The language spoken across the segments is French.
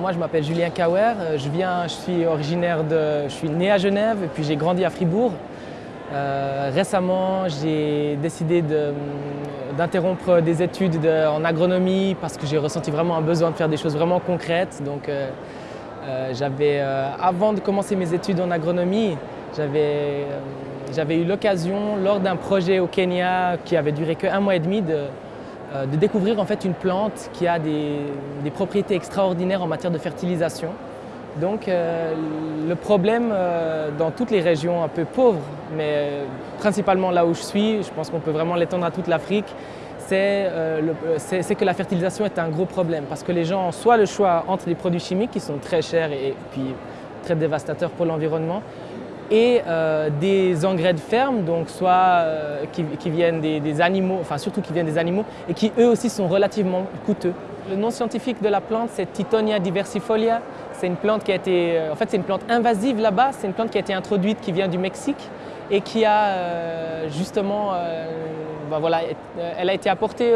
moi, je m'appelle Julien Kauer. Je, viens, je suis originaire de... Je suis né à Genève et puis j'ai grandi à Fribourg. Euh, récemment, j'ai décidé d'interrompre des études en agronomie parce que j'ai ressenti vraiment un besoin de faire des choses vraiment concrètes. Donc, euh, euh, avant de commencer mes études en agronomie, j'avais eu l'occasion, lors d'un projet au Kenya qui avait duré qu'un mois et demi, de, de, découvrir en fait une plante qui a des, propriétés extraordinaires en matière de fertilisation. Donc euh, le problème euh, dans toutes les régions un peu pauvres, mais euh, principalement là où je suis, je pense qu'on peut vraiment l'étendre à toute l'Afrique, c'est que la fertilisation est un gros problème parce que les gens ont soit le choix entre des produits chimiques qui sont très chers et, puis très dévastateurs pour l'environnement et des engrais de ferme, donc soit qui, viennent des, des, animaux, enfin surtout qui viennent des animaux et qui eux aussi sont relativement coûteux. Le nom scientifique de la plante c'est Titonia diversifolia c'est une plante qui a été, euh, en fait, c'est une plante invasive là-bas. C'est une plante qui a été introduite, qui vient du Mexique et qui a euh, justement, euh, ben voilà, elle a été apportée,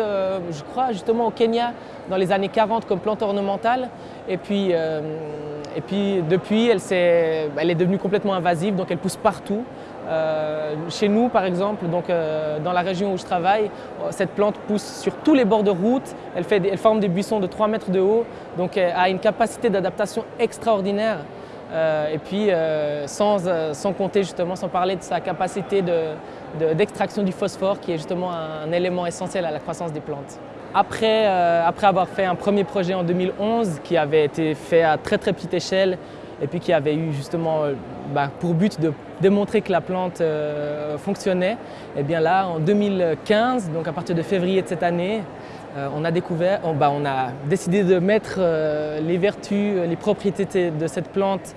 je crois, justement au Kenya dans les années 40 comme plante ornementale. Et puis, et puis depuis, elle, est, elle est devenue complètement invasive, donc elle pousse partout. Euh, chez nous, par exemple, donc, euh, dans la région où je travaille, cette plante pousse sur tous les bords de route. Elle, fait elle forme des buissons de 3 mètres de haut, donc elle a une capacité d'adaptation extraordinaire. Euh, et puis, sans, sans, compter justement, sans parler de sa capacité d'extraction du phosphore, qui est justement un, élément essentiel à la croissance des plantes. Après, après avoir fait un premier projet en 2011, qui avait été fait à très très petite échelle, et puis qui avait eu justement euh, bah, pour but de démontrer que la plante euh, fonctionnait. Et eh bien là, en 2015, donc à partir de février de cette année, euh, on a découvert, bah, on a décidé de mettre les vertus, les propriétés de cette plante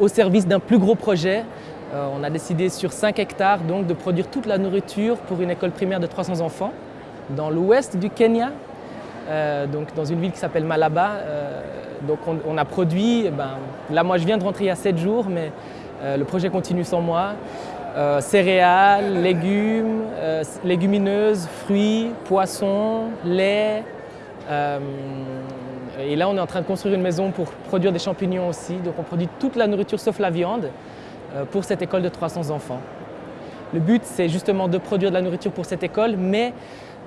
au service d'un plus gros projet. on a décidé sur 5 hectares donc, de produire toute la nourriture pour une école primaire de 300 enfants dans l'ouest du Kenya, donc dans une ville qui s'appelle Malaba. Donc on, a produit, eh ben, là moi je viens de rentrer il y a 7 jours, mais euh, le projet continue sans moi. Euh, céréales, légumes, euh, légumineuses, fruits, poissons, lait. et là on est en train de construire une maison pour produire des champignons aussi. Donc on produit toute la nourriture sauf la viande pour cette école de 300 enfants. Le but c'est justement de produire de la nourriture pour cette école, mais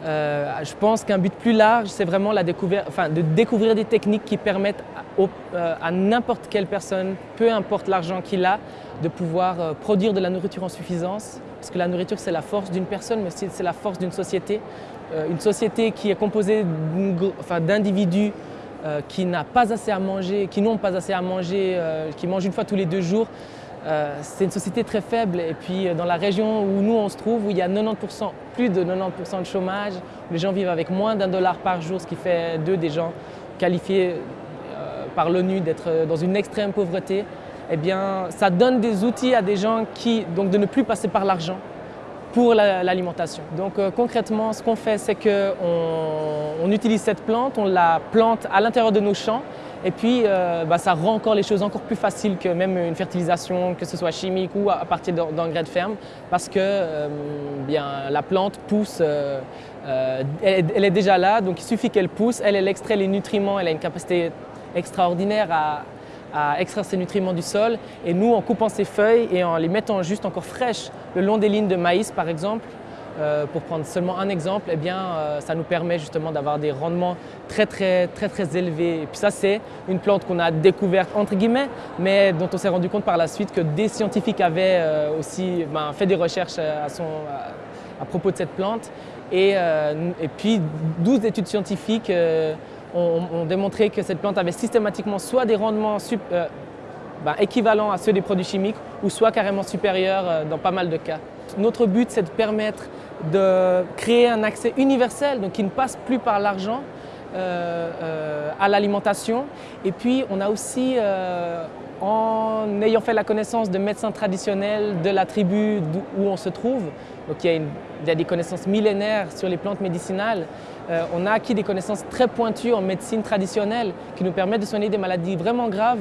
euh, je pense qu'un but plus large, c'est vraiment de découvrir des techniques qui permettent euh, à, n'importe quelle personne, peu importe l'argent qu'il a, de pouvoir euh, produire de la nourriture en suffisance. Parce que la nourriture, c'est la force d'une personne, mais c'est la force d'une société. une société qui est composée d'individus qui n'ont pas assez à manger, qui n'ont pas assez à manger, qui mangent une fois tous les deux jours, c'est une société très faible et puis euh, dans la région où nous on se trouve, où il y a 90%, plus de 90% de chômage, les gens vivent avec moins d'un dollar par jour, ce qui fait d'eux des gens qualifiés euh, par l'ONU d'être dans une extrême pauvreté, eh bien ça donne des outils à des gens qui, donc de ne plus passer par l'argent pour l'alimentation. donc concrètement, ce qu'on fait, c'est qu'on on utilise cette plante, on la plante à l'intérieur de nos champs et puis, euh, bah, ça rend encore les choses encore plus faciles que même une fertilisation, que ce soit chimique ou à partir d'engrais de ferme, parce que euh, bien, la plante pousse, euh, elle, est déjà là, donc il suffit qu'elle pousse, elle, elle extrait les nutriments, elle a une capacité extraordinaire à, extraire ces nutriments du sol. Et nous, en coupant ces feuilles et en les mettant juste encore fraîches le long des lignes de maïs, par exemple, euh, pour prendre seulement un exemple, eh bien, euh, ça nous permet justement d'avoir des rendements très très très très élevés. Et puis ça, c'est une plante qu'on a découverte entre guillemets, mais dont on s'est rendu compte par la suite que des scientifiques avaient euh, aussi ben, fait des recherches à, propos de cette plante. Et, et puis 12 études scientifiques ont, démontré que cette plante avait systématiquement soit des rendements ben, équivalents à ceux des produits chimiques ou soit carrément supérieurs dans pas mal de cas. Notre but, c'est de permettre de créer un accès universel, donc qui ne passe plus par l'argent, euh, euh, à l'alimentation. Et puis, on a aussi, euh, en ayant fait la connaissance de médecins traditionnels de la tribu où on se trouve, donc il y, a des connaissances millénaires sur les plantes médicinales, on a acquis des connaissances très pointues en médecine traditionnelle qui nous permettent de soigner des maladies vraiment graves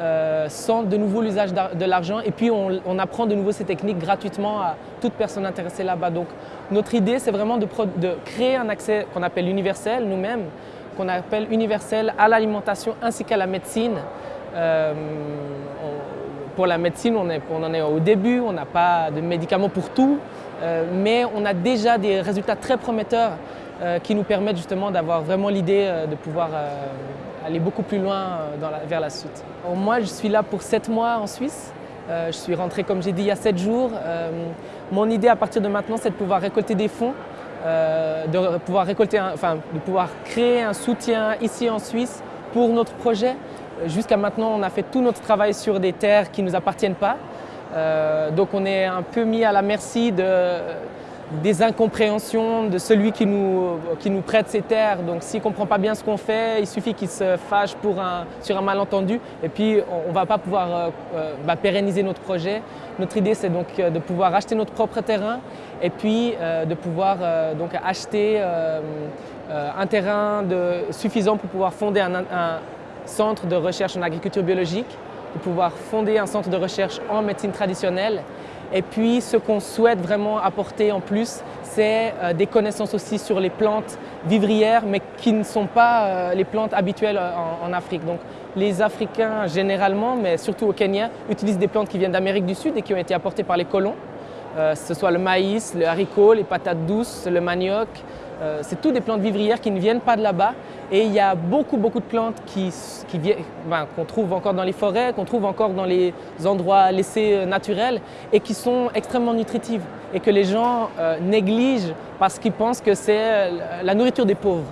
euh, sans de nouveau l'usage de l'argent et puis on, apprend de nouveau ces techniques gratuitement à toute personne intéressée là-bas. Donc notre idée c'est vraiment de, créer un accès qu'on appelle universel nous-mêmes qu'on appelle universelle à l'alimentation ainsi qu'à la médecine. pour la médecine, on, on, en est au début, on n'a pas de médicaments pour tout, mais on a déjà des résultats très prometteurs qui nous permettent justement d'avoir vraiment l'idée de pouvoir aller beaucoup plus loin vers la suite. Moi, je suis là pour sept mois en Suisse. Euh, je suis rentré, comme j'ai dit, il y a sept jours. Euh, mon idée à partir de maintenant, c'est de pouvoir récolter des fonds, euh, de, pouvoir récolter enfin, de pouvoir créer un soutien ici en Suisse pour notre projet. Jusqu'à maintenant, on a fait tout notre travail sur des terres qui ne nous appartiennent pas. donc on est un peu mis à la merci de, des incompréhensions de celui qui nous, prête ses terres. Donc s'il ne comprend pas bien ce qu'on fait, il suffit qu'il se fâche pour un, sur un malentendu et puis on ne va pas pouvoir euh, euh, bah, pérenniser notre projet. Notre idée c'est donc euh, de pouvoir acheter notre propre terrain et puis de pouvoir donc acheter un terrain suffisant pour pouvoir fonder un, centre de recherche en agriculture biologique, de pouvoir fonder un centre de recherche en médecine traditionnelle et puis ce qu'on souhaite vraiment apporter en plus, c'est euh, des connaissances aussi sur les plantes vivrières, mais qui ne sont pas euh, les plantes habituelles euh, en, Afrique. Donc les Africains généralement, mais surtout au Kenya, utilisent des plantes qui viennent d'Amérique du Sud et qui ont été apportées par les colons. Ce soit le maïs, le haricot, les patates douces, le manioc, euh, c'est toutes des plantes vivrières qui ne viennent pas de là-bas et il y a beaucoup beaucoup de plantes qui, ben, qu'on trouve encore dans les forêts, qu'on trouve encore dans les endroits laissés euh, naturels et qui sont extrêmement nutritives et que les gens euh, négligent parce qu'ils pensent que c'est la nourriture des pauvres.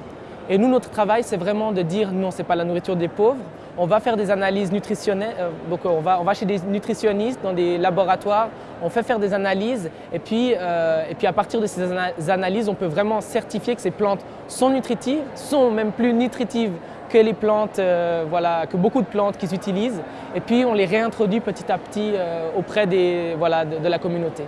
Et nous, notre travail, c'est vraiment de dire non, ce n'est pas la nourriture des pauvres, on va faire des analyses nutritionnelles, euh, donc on va, chez des nutritionnistes dans des laboratoires, on fait faire des analyses et puis, euh, à partir de ces analyses, on peut vraiment certifier que ces plantes sont nutritives, sont même plus nutritives que les plantes, euh, voilà, que beaucoup de plantes qu'ils utilisent et puis on les réintroduit petit à petit auprès des, voilà, de la communauté.